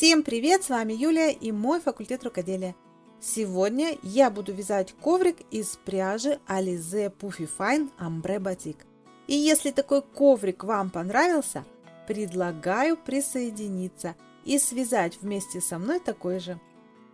Всем привет! С вами Юлия и мой факультет рукоделия. Сегодня я буду вязать коврик из пряжи Alize Puffy Fine Ambre Batik. И если такой коврик вам понравился, предлагаю присоединиться и связать вместе со мной такой же.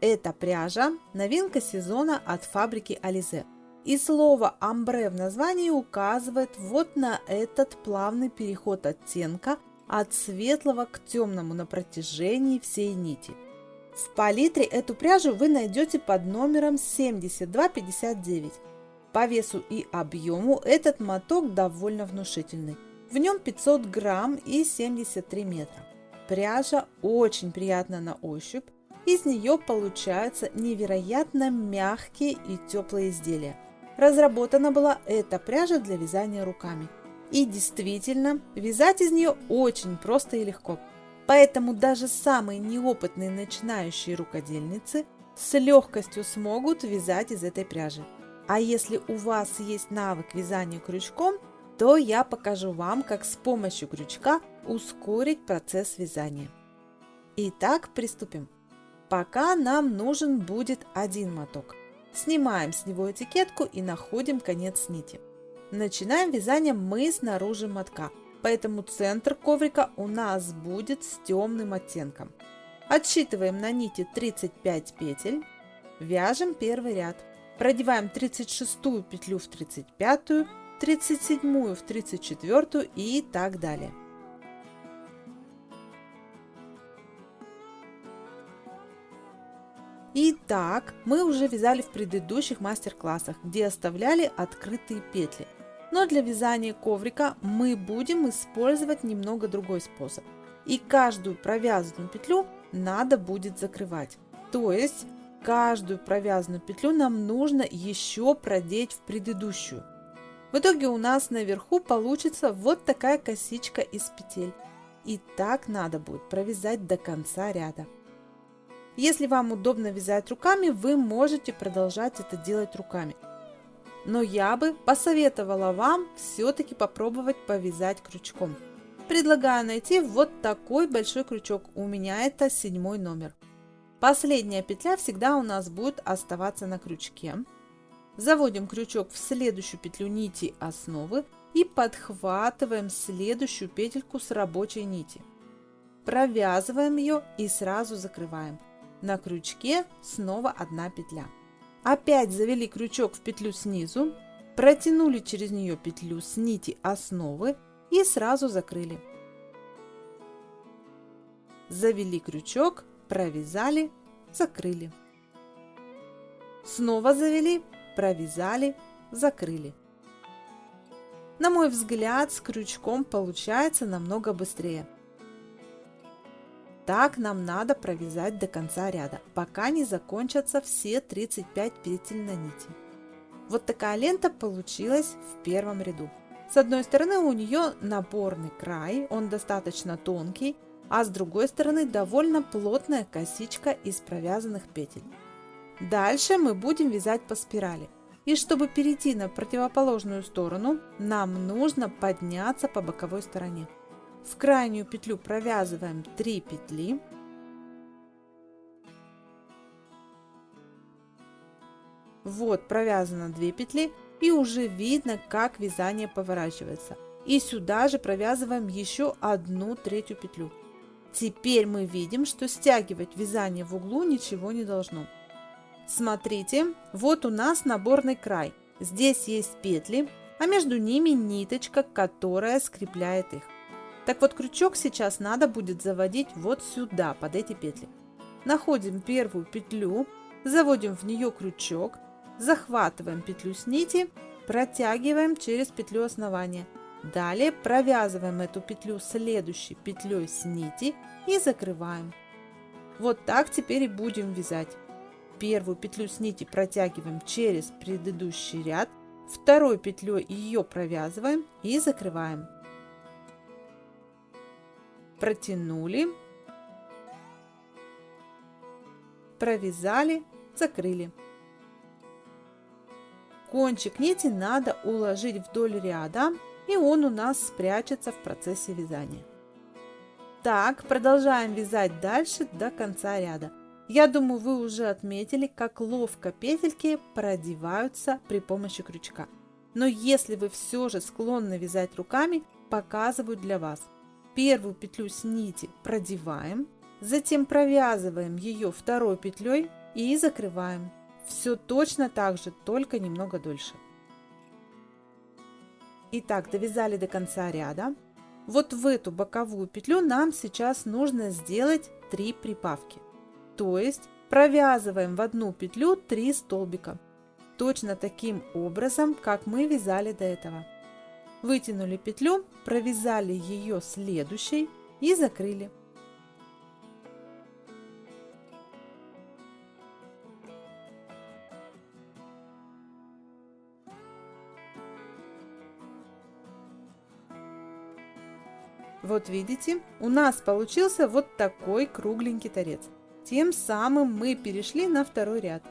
Эта пряжа – новинка сезона от фабрики Alize. И слово «амбре» в названии указывает вот на этот плавный переход оттенка от светлого к темному на протяжении всей нити. В палитре эту пряжу вы найдете под номером 7259. По весу и объему этот моток довольно внушительный. В нем 500 грамм и 73 метра. Пряжа очень приятна на ощупь. Из нее получаются невероятно мягкие и теплые изделия. Разработана была эта пряжа для вязания руками. И действительно, вязать из нее очень просто и легко. Поэтому даже самые неопытные начинающие рукодельницы с легкостью смогут вязать из этой пряжи. А если у вас есть навык вязания крючком, то я покажу вам, как с помощью крючка ускорить процесс вязания. Итак, приступим. Пока нам нужен будет один моток. Снимаем с него этикетку и находим конец нити. Начинаем вязание мы снаружи мотка, поэтому центр коврика у нас будет с темным оттенком. Отсчитываем на нити 35 петель, вяжем первый ряд. Продеваем 36 петлю в 35, 37 в 34 и так далее. Итак, мы уже вязали в предыдущих мастер-классах, где оставляли открытые петли. Но для вязания коврика мы будем использовать немного другой способ. И каждую провязанную петлю надо будет закрывать. То есть каждую провязанную петлю нам нужно еще продеть в предыдущую. В итоге у нас наверху получится вот такая косичка из петель. И так надо будет провязать до конца ряда. Если вам удобно вязать руками, вы можете продолжать это делать руками. Но я бы посоветовала вам все-таки попробовать повязать крючком. Предлагаю найти вот такой большой крючок, у меня это седьмой номер. Последняя петля всегда у нас будет оставаться на крючке. Заводим крючок в следующую петлю нити основы и подхватываем следующую петельку с рабочей нити. Провязываем ее и сразу закрываем. На крючке снова одна петля. Опять завели крючок в петлю снизу, протянули через нее петлю с нити основы и сразу закрыли. Завели крючок, провязали, закрыли. Снова завели, провязали, закрыли. На мой взгляд, с крючком получается намного быстрее. Так нам надо провязать до конца ряда, пока не закончатся все 35 петель на нити. Вот такая лента получилась в первом ряду. С одной стороны у нее наборный край, он достаточно тонкий, а с другой стороны довольно плотная косичка из провязанных петель. Дальше мы будем вязать по спирали. И чтобы перейти на противоположную сторону, нам нужно подняться по боковой стороне. В крайнюю петлю провязываем 3 петли. Вот провязано 2 петли и уже видно, как вязание поворачивается. И сюда же провязываем еще одну третью петлю. Теперь мы видим, что стягивать вязание в углу ничего не должно. Смотрите, вот у нас наборный край. Здесь есть петли, а между ними ниточка, которая скрепляет их. Так вот, крючок сейчас надо будет заводить вот сюда, под эти петли. Находим первую петлю, заводим в нее крючок, захватываем петлю с нити, протягиваем через петлю основания. Далее провязываем эту петлю следующей петлей с нити и закрываем. Вот так теперь и будем вязать. Первую петлю с нити протягиваем через предыдущий ряд, второй петлей ее провязываем и закрываем протянули, провязали, закрыли. Кончик нити надо уложить вдоль ряда, и он у нас спрячется в процессе вязания. Так, продолжаем вязать дальше до конца ряда. Я думаю, вы уже отметили, как ловко петельки продеваются при помощи крючка. Но если вы все же склонны вязать руками, показываю для вас. Первую петлю с нити продеваем, затем провязываем ее второй петлей и закрываем. Все точно так же, только немного дольше. Итак, довязали до конца ряда. Вот в эту боковую петлю нам сейчас нужно сделать 3 прибавки. То есть провязываем в одну петлю 3 столбика. Точно таким образом, как мы вязали до этого. Вытянули петлю, провязали ее следующей и закрыли. Вот видите, у нас получился вот такой кругленький торец. Тем самым мы перешли на второй ряд.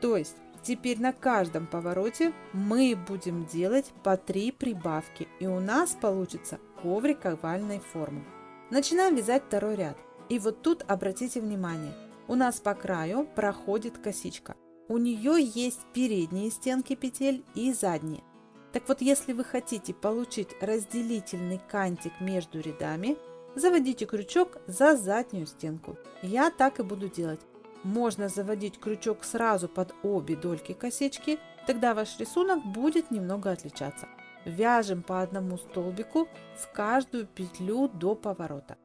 То есть теперь на каждом повороте мы будем делать по 3 прибавки и у нас получится коврик овальной формы. Начинаем вязать второй ряд. И вот тут обратите внимание, у нас по краю проходит косичка. У нее есть передние стенки петель и задние. Так вот, если вы хотите получить разделительный кантик между рядами, заводите крючок за заднюю стенку. Я так и буду делать. Можно заводить крючок сразу под обе дольки косички, тогда ваш рисунок будет немного отличаться. Вяжем по одному столбику в каждую петлю до поворота.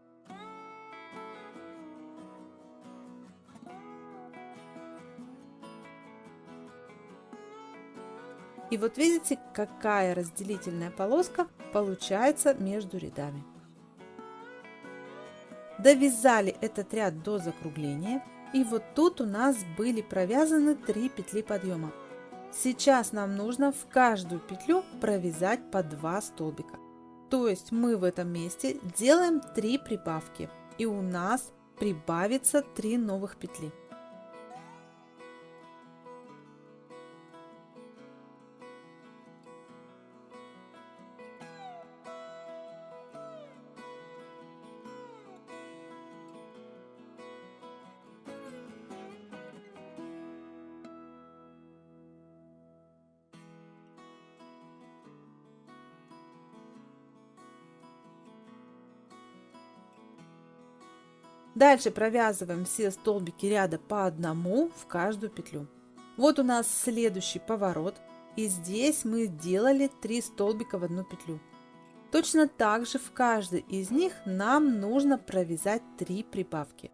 И вот видите, какая разделительная полоска получается между рядами. Довязали этот ряд до закругления. И вот тут у нас были провязаны 3 петли подъема. Сейчас нам нужно в каждую петлю провязать по 2 столбика. То есть мы в этом месте делаем 3 прибавки. И у нас прибавится 3 новых петли. Дальше провязываем все столбики ряда по одному в каждую петлю. Вот у нас следующий поворот. И здесь мы делали 3 столбика в одну петлю. Точно так же в каждой из них нам нужно провязать 3 прибавки.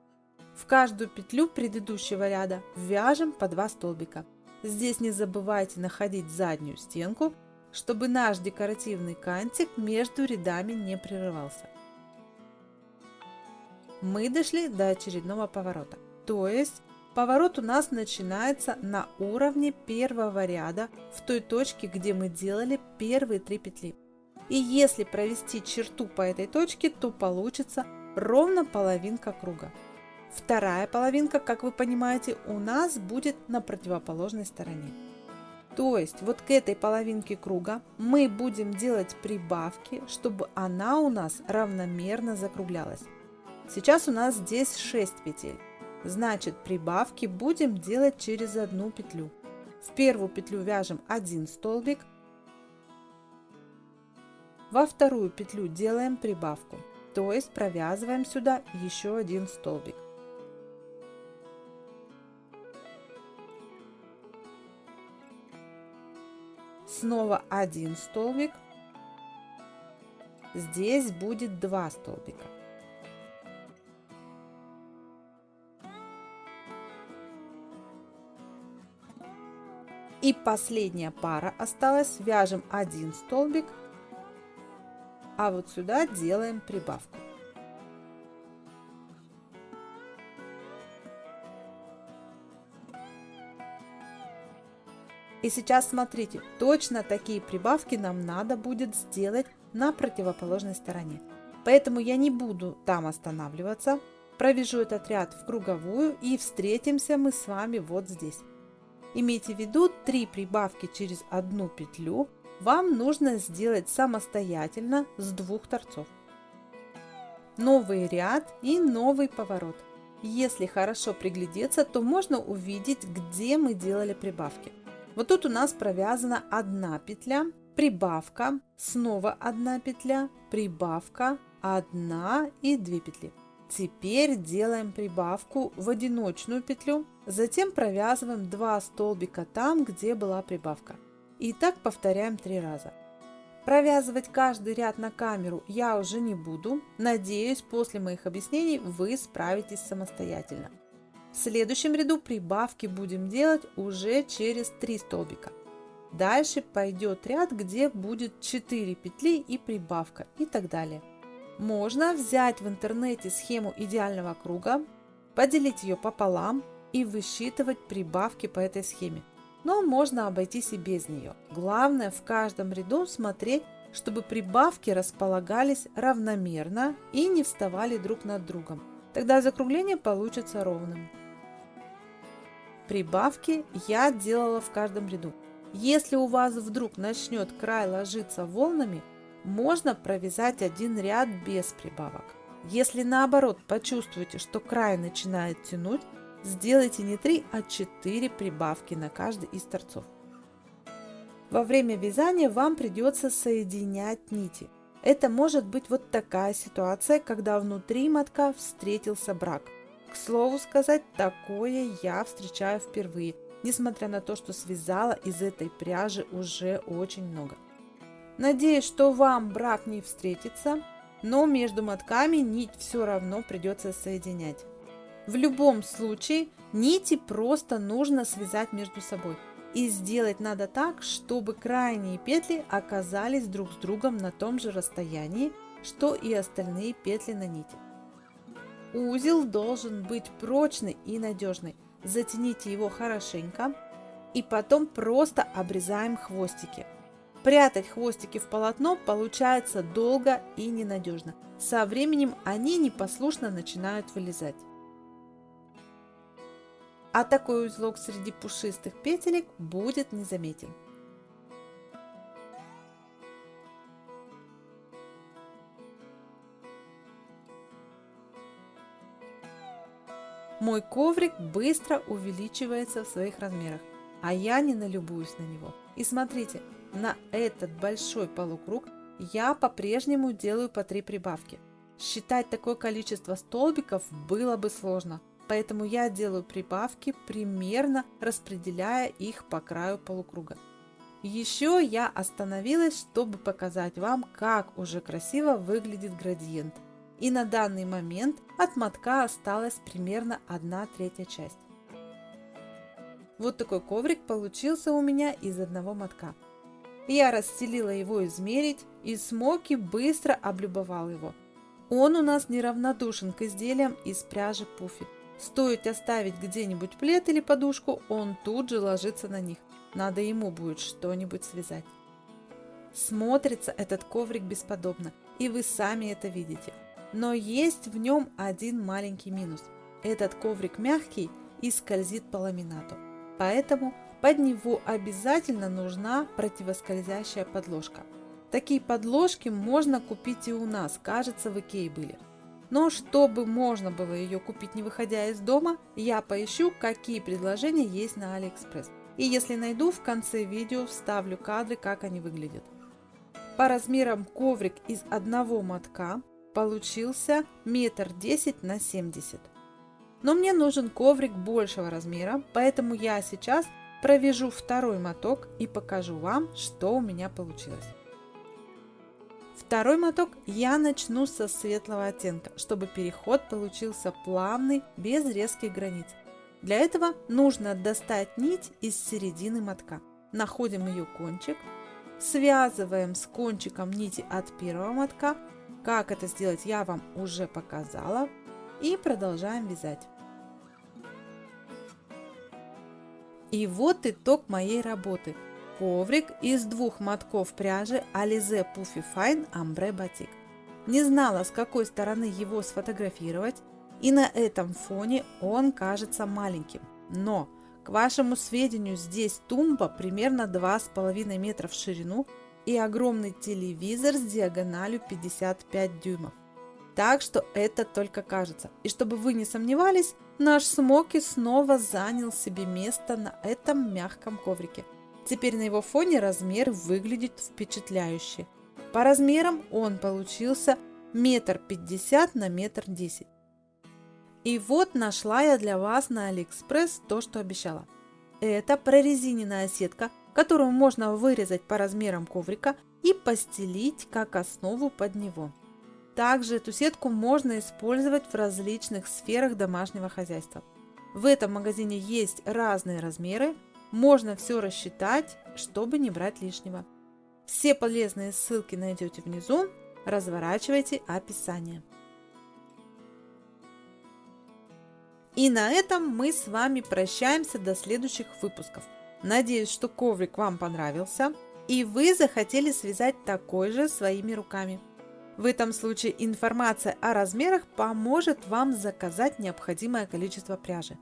В каждую петлю предыдущего ряда вяжем по 2 столбика. Здесь не забывайте находить заднюю стенку, чтобы наш декоративный кантик между рядами не прерывался мы дошли до очередного поворота. То есть поворот у нас начинается на уровне первого ряда в той точке, где мы делали первые три петли. И если провести черту по этой точке, то получится ровно половинка круга. Вторая половинка, как вы понимаете, у нас будет на противоположной стороне. То есть вот к этой половинке круга мы будем делать прибавки, чтобы она у нас равномерно закруглялась. Сейчас у нас здесь 6 петель. Значит, прибавки будем делать через одну петлю. В первую петлю вяжем 1 столбик. Во вторую петлю делаем прибавку, то есть провязываем сюда еще один столбик. Снова один столбик. Здесь будет 2 столбика. И последняя пара осталась. Вяжем один столбик, а вот сюда делаем прибавку. И сейчас смотрите, точно такие прибавки нам надо будет сделать на противоположной стороне. Поэтому я не буду там останавливаться, провяжу этот ряд в круговую и встретимся мы с вами вот здесь. Имейте в виду, 3 прибавки через одну петлю вам нужно сделать самостоятельно с двух торцов. новый ряд и новый поворот. Если хорошо приглядеться, то можно увидеть, где мы делали прибавки. Вот тут у нас провязана одна петля, прибавка, снова одна петля, прибавка, одна и две петли. Теперь делаем прибавку в одиночную петлю, затем провязываем 2 столбика там, где была прибавка. И так повторяем три раза. Провязывать каждый ряд на камеру я уже не буду. Надеюсь, после моих объяснений вы справитесь самостоятельно. В следующем ряду прибавки будем делать уже через 3 столбика. Дальше пойдет ряд, где будет 4 петли и прибавка и так далее. Можно взять в интернете схему идеального круга, поделить ее пополам и высчитывать прибавки по этой схеме. Но можно обойтись и без нее. Главное в каждом ряду смотреть, чтобы прибавки располагались равномерно и не вставали друг над другом. Тогда закругление получится ровным. Прибавки я делала в каждом ряду. Если у вас вдруг начнет край ложиться волнами, можно провязать один ряд без прибавок. Если наоборот почувствуете, что край начинает тянуть, сделайте не 3, а 4 прибавки на каждый из торцов. Во время вязания вам придется соединять нити. Это может быть вот такая ситуация, когда внутри мотка встретился брак. К слову сказать, такое я встречаю впервые, несмотря на то, что связала из этой пряжи уже очень много. Надеюсь, что вам брак не встретится, но между мотками нить все равно придется соединять. В любом случае нити просто нужно связать между собой. И сделать надо так, чтобы крайние петли оказались друг с другом на том же расстоянии, что и остальные петли на нити. Узел должен быть прочный и надежный. Затяните его хорошенько и потом просто обрезаем хвостики. Прятать хвостики в полотно получается долго и ненадежно. Со временем они непослушно начинают вылезать. А такой узелок среди пушистых петелек будет незаметен. Мой коврик быстро увеличивается в своих размерах, а я не налюбуюсь на него. И смотрите, на этот большой полукруг я по-прежнему делаю по 3 прибавки. Считать такое количество столбиков было бы сложно, поэтому я делаю прибавки, примерно распределяя их по краю полукруга. Еще я остановилась, чтобы показать вам, как уже красиво выглядит градиент. И на данный момент от мотка осталась примерно 1 третья часть. Вот такой коврик получился у меня из одного мотка. Я расстелила его измерить, и Смоки быстро облюбовал его. Он у нас неравнодушен к изделиям из пряжи пуфи. Стоит оставить где-нибудь плед или подушку, он тут же ложится на них. Надо ему будет что-нибудь связать. Смотрится этот коврик бесподобно, и вы сами это видите. Но есть в нем один маленький минус. Этот коврик мягкий и скользит по ламинату. Поэтому под него обязательно нужна противоскользящая подложка. Такие подложки можно купить и у нас, кажется, в Икее были. Но чтобы можно было ее купить не выходя из дома, я поищу, какие предложения есть на Алиэкспресс. И если найду, в конце видео вставлю кадры, как они выглядят. По размерам коврик из одного мотка получился метр десять на 70. Но мне нужен коврик большего размера, поэтому я сейчас Провяжу второй моток и покажу вам, что у меня получилось. Второй моток я начну со светлого оттенка, чтобы переход получился плавный, без резких границ. Для этого нужно достать нить из середины мотка. Находим ее кончик, связываем с кончиком нити от первого мотка. Как это сделать я вам уже показала. И продолжаем вязать. И вот итог моей работы. Коврик из двух мотков пряжи Alize Puffy Fine Ambre Batik. Не знала, с какой стороны его сфотографировать, и на этом фоне он кажется маленьким. Но, к вашему сведению, здесь тумба примерно 2,5 метра в ширину и огромный телевизор с диагональю 55 дюймов. Так что это только кажется. И чтобы вы не сомневались, наш Смоки снова занял себе место на этом мягком коврике. Теперь на его фоне размер выглядит впечатляюще. По размерам он получился метр пятьдесят на метр десять. И вот нашла я для вас на Алиэкспресс то, что обещала. Это прорезиненная сетка, которую можно вырезать по размерам коврика и постелить как основу под него. Также эту сетку можно использовать в различных сферах домашнего хозяйства. В этом магазине есть разные размеры, можно все рассчитать, чтобы не брать лишнего. Все полезные ссылки найдете внизу, разворачивайте описание. И на этом мы с вами прощаемся до следующих выпусков. Надеюсь, что коврик вам понравился и вы захотели связать такой же своими руками. В этом случае информация о размерах поможет вам заказать необходимое количество пряжи.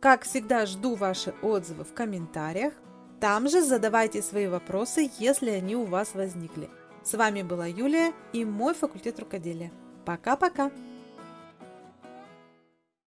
Как всегда жду ваши отзывы в комментариях. Там же задавайте свои вопросы, если они у вас возникли. С вами была Юлия и мой факультет рукоделия. Пока-пока!